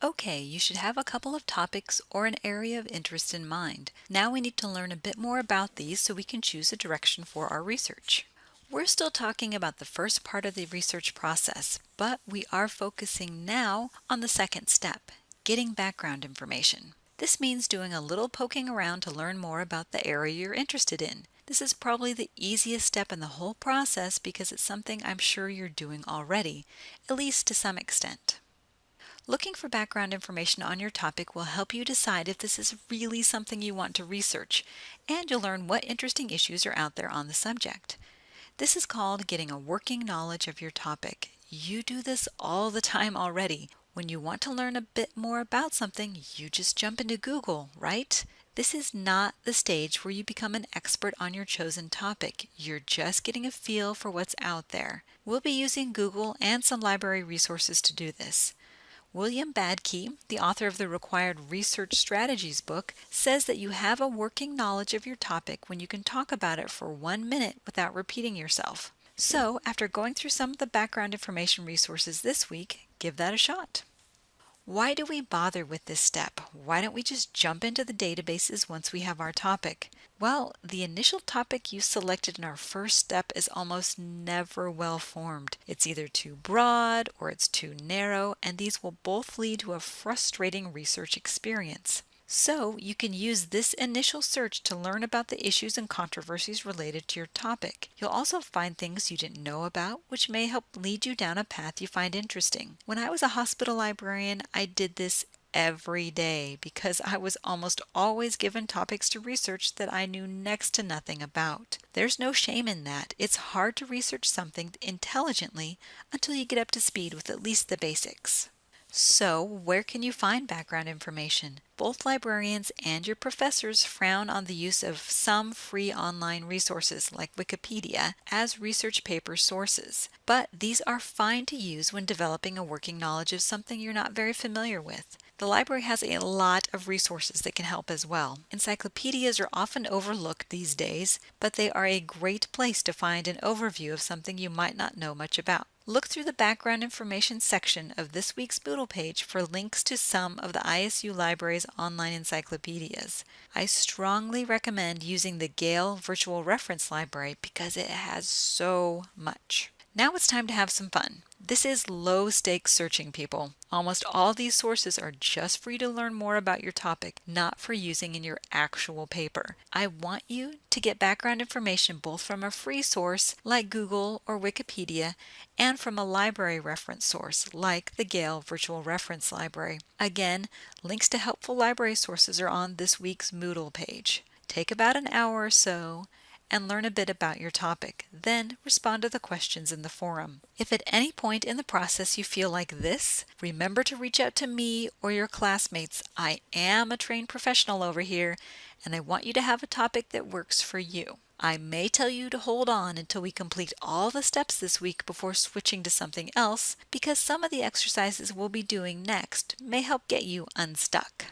Okay, you should have a couple of topics or an area of interest in mind. Now we need to learn a bit more about these so we can choose a direction for our research. We're still talking about the first part of the research process, but we are focusing now on the second step, getting background information. This means doing a little poking around to learn more about the area you're interested in. This is probably the easiest step in the whole process because it's something I'm sure you're doing already, at least to some extent. Looking for background information on your topic will help you decide if this is really something you want to research, and you'll learn what interesting issues are out there on the subject. This is called getting a working knowledge of your topic. You do this all the time already. When you want to learn a bit more about something, you just jump into Google, right? This is not the stage where you become an expert on your chosen topic. You're just getting a feel for what's out there. We'll be using Google and some library resources to do this. William Badke, the author of the Required Research Strategies book, says that you have a working knowledge of your topic when you can talk about it for one minute without repeating yourself. So, after going through some of the background information resources this week, give that a shot. Why do we bother with this step? Why don't we just jump into the databases once we have our topic? Well, the initial topic you selected in our first step is almost never well formed. It's either too broad or it's too narrow, and these will both lead to a frustrating research experience. So you can use this initial search to learn about the issues and controversies related to your topic. You'll also find things you didn't know about, which may help lead you down a path you find interesting. When I was a hospital librarian, I did this every day because I was almost always given topics to research that I knew next to nothing about. There's no shame in that. It's hard to research something intelligently until you get up to speed with at least the basics. So, where can you find background information? Both librarians and your professors frown on the use of some free online resources like Wikipedia as research paper sources, but these are fine to use when developing a working knowledge of something you're not very familiar with. The library has a lot of resources that can help as well. Encyclopedias are often overlooked these days, but they are a great place to find an overview of something you might not know much about. Look through the background information section of this week's Moodle page for links to some of the ISU Library's online encyclopedias. I strongly recommend using the Gale Virtual Reference Library because it has so much. Now it's time to have some fun. This is low stakes searching, people. Almost all these sources are just for you to learn more about your topic, not for using in your actual paper. I want you to get background information both from a free source like Google or Wikipedia and from a library reference source like the Gale Virtual Reference Library. Again, links to helpful library sources are on this week's Moodle page. Take about an hour or so and learn a bit about your topic. Then respond to the questions in the forum. If at any point in the process you feel like this, remember to reach out to me or your classmates. I am a trained professional over here and I want you to have a topic that works for you. I may tell you to hold on until we complete all the steps this week before switching to something else because some of the exercises we'll be doing next may help get you unstuck.